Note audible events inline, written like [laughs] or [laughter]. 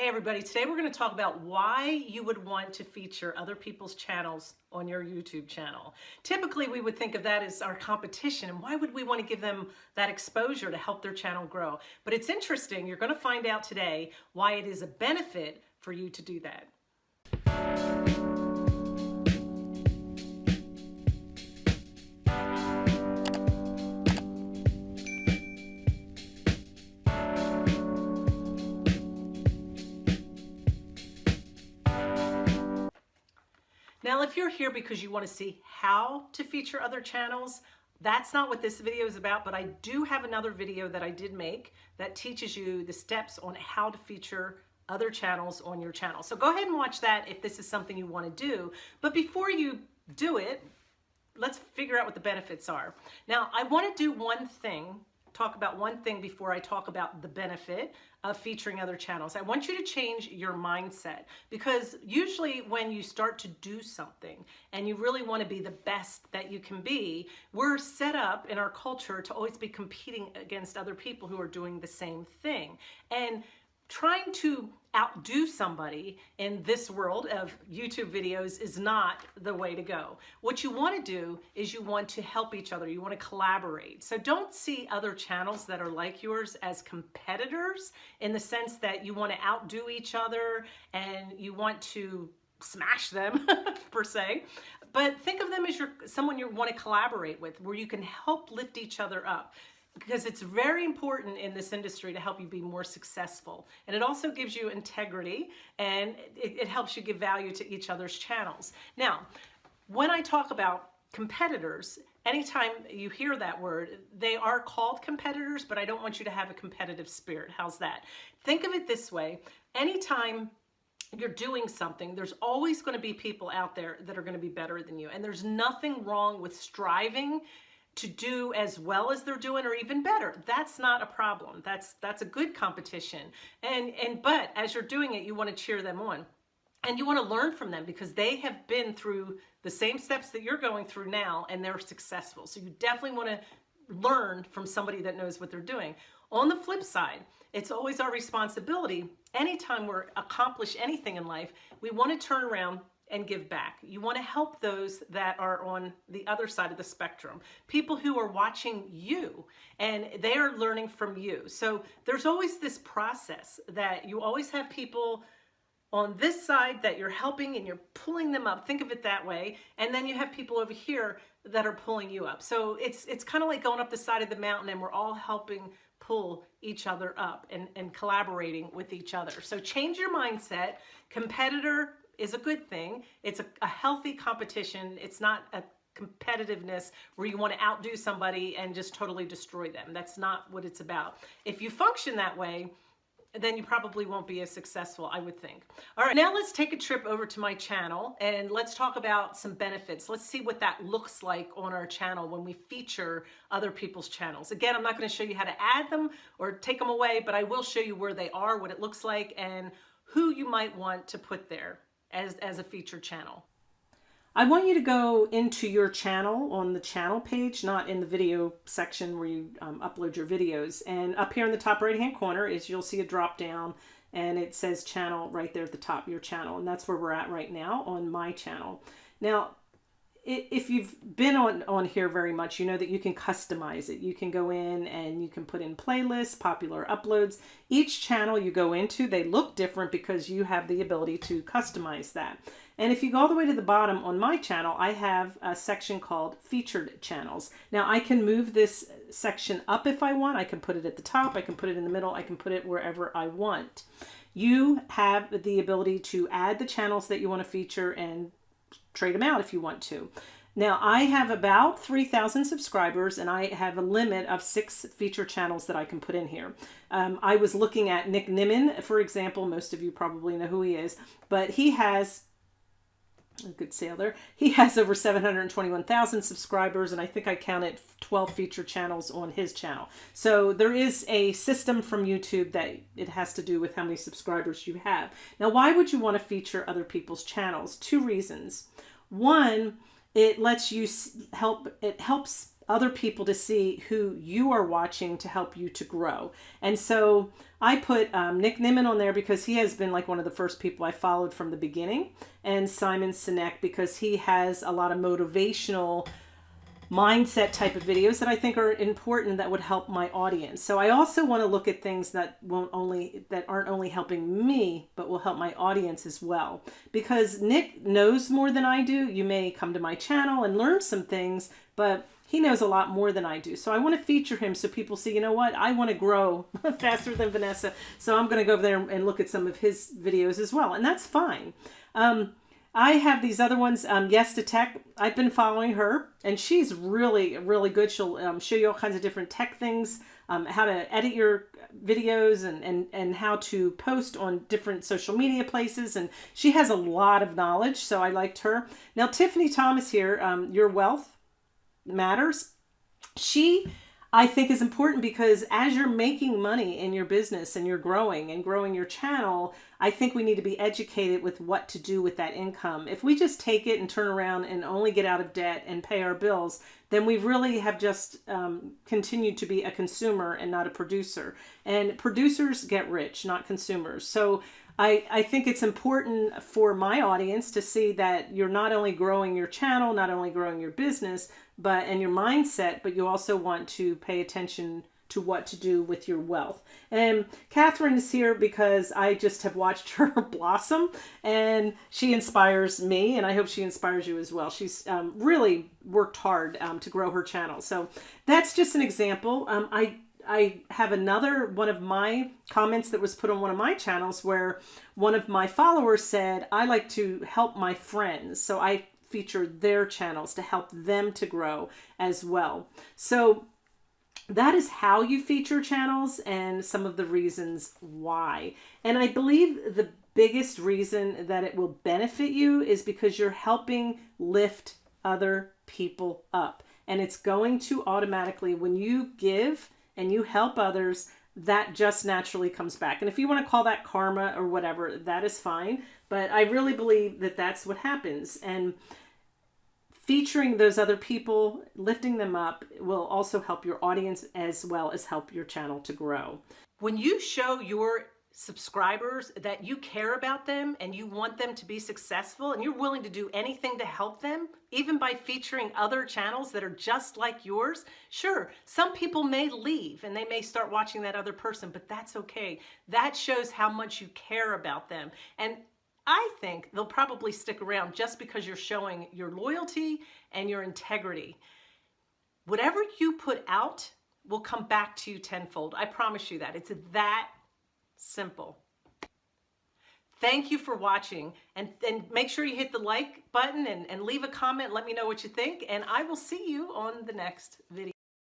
Hey everybody, today we're going to talk about why you would want to feature other people's channels on your YouTube channel. Typically we would think of that as our competition and why would we want to give them that exposure to help their channel grow? But it's interesting, you're going to find out today why it is a benefit for you to do that. Now, if you're here because you want to see how to feature other channels, that's not what this video is about, but I do have another video that I did make that teaches you the steps on how to feature other channels on your channel. So go ahead and watch that if this is something you want to do. But before you do it, let's figure out what the benefits are. Now, I want to do one thing talk about one thing before I talk about the benefit of featuring other channels. I want you to change your mindset because usually when you start to do something and you really want to be the best that you can be, we're set up in our culture to always be competing against other people who are doing the same thing. And trying to outdo somebody in this world of YouTube videos is not the way to go. What you want to do is you want to help each other. You want to collaborate. So don't see other channels that are like yours as competitors in the sense that you want to outdo each other and you want to smash them [laughs] per se but think of them as your someone you want to collaborate with where you can help lift each other up because it's very important in this industry to help you be more successful. And it also gives you integrity and it, it, helps you give value to each other's channels. Now, when I talk about competitors, anytime you hear that word, they are called competitors, but I don't want you to have a competitive spirit. How's that? Think of it this way. Anytime you're doing something, there's always going to be people out there that are going to be better than you. And there's nothing wrong with striving to do as well as they're doing or even better. That's not a problem. That's that's a good competition. And and but as you're doing it, you want to cheer them on. And you want to learn from them because they have been through the same steps that you're going through now and they're successful. So you definitely want to learn from somebody that knows what they're doing. On the flip side, it's always our responsibility anytime we're accomplish anything in life, we want to turn around and give back. You want to help those that are on the other side of the spectrum, people who are watching you and they are learning from you. So there's always this process that you always have people on this side that you're helping and you're pulling them up. Think of it that way. And then you have people over here that are pulling you up. So it's it's kind of like going up the side of the mountain and we're all helping pull each other up and, and collaborating with each other. So change your mindset. Competitor is a good thing. It's a, a healthy competition. It's not a competitiveness where you want to outdo somebody and just totally destroy them. That's not what it's about. If you function that way, then you probably won't be as successful, I would think. All right, now let's take a trip over to my channel and let's talk about some benefits. Let's see what that looks like on our channel when we feature other people's channels. Again, I'm not gonna show you how to add them or take them away, but I will show you where they are, what it looks like, and who you might want to put there as, as a featured channel. I want you to go into your channel on the channel page, not in the video section where you um, upload your videos. And up here in the top right hand corner is you'll see a drop down and it says channel right there at the top, your channel. And that's where we're at right now on my channel. Now, if you've been on, on here very much, you know that you can customize it. You can go in and you can put in playlists, popular uploads. Each channel you go into, they look different because you have the ability to customize that. And if you go all the way to the bottom on my channel, I have a section called featured channels. Now I can move this section up if I want. I can put it at the top, I can put it in the middle, I can put it wherever I want. You have the ability to add the channels that you want to feature and trade them out if you want to. Now, I have about 3,000 subscribers and I have a limit of six feature channels that I can put in here. Um, I was looking at Nick Nimmin, for example. Most of you probably know who he is, but he has a good sailor. He has over 721,000 subscribers, and I think I counted 12 feature channels on his channel. So there is a system from YouTube that it has to do with how many subscribers you have. Now, why would you want to feature other people's channels? Two reasons. One, it lets you help, it helps other people to see who you are watching to help you to grow. And so I put um, Nick Nimmin on there because he has been like one of the first people I followed from the beginning, and Simon Sinek because he has a lot of motivational mindset type of videos that I think are important that would help my audience. So I also want to look at things that won't only that aren't only helping me, but will help my audience as well. Because Nick knows more than I do. You may come to my channel and learn some things, but he knows a lot more than I do. So I want to feature him so people see, you know what, I want to grow [laughs] faster than Vanessa. So I'm going to go over there and look at some of his videos as well. And that's fine. Um, I have these other ones, um, Yes to Tech. I've been following her, and she's really, really good. She'll um, show you all kinds of different tech things, um, how to edit your videos and, and, and how to post on different social media places. And she has a lot of knowledge, so I liked her. Now, Tiffany Thomas here, um, Your Wealth Matters. She I think is important because as you're making money in your business and you're growing and growing your channel, I think we need to be educated with what to do with that income. If we just take it and turn around and only get out of debt and pay our bills, then we really have just um, continued to be a consumer and not a producer. And producers get rich, not consumers. So I, I think it's important for my audience to see that you're not only growing your channel, not only growing your business, but and your mindset, but you also want to pay attention to what to do with your wealth. And Catherine is here because I just have watched [laughs] her blossom and she inspires me and I hope she inspires you as well. She's um, really worked hard um, to grow her channel. So that's just an example. Um, I I have another one of my comments that was put on one of my channels where one of my followers said, I like to help my friends. So I feature their channels to help them to grow as well. So that is how you feature channels and some of the reasons why. And I believe the biggest reason that it will benefit you is because you're helping lift other people up. And it's going to automatically, when you give, and you help others, that just naturally comes back. And if you want to call that karma or whatever, that is fine. But I really believe that that's what happens. And featuring those other people, lifting them up, will also help your audience as well as help your channel to grow. When you show your subscribers that you care about them and you want them to be successful and you're willing to do anything to help them, even by featuring other channels that are just like yours, sure, some people may leave and they may start watching that other person, but that's okay. That shows how much you care about them. And I think they'll probably stick around just because you're showing your loyalty and your integrity. Whatever you put out will come back to you tenfold. I promise you that. It's that Simple. Thank you for watching and, and make sure you hit the like button and, and leave a comment. Let me know what you think and I will see you on the next video.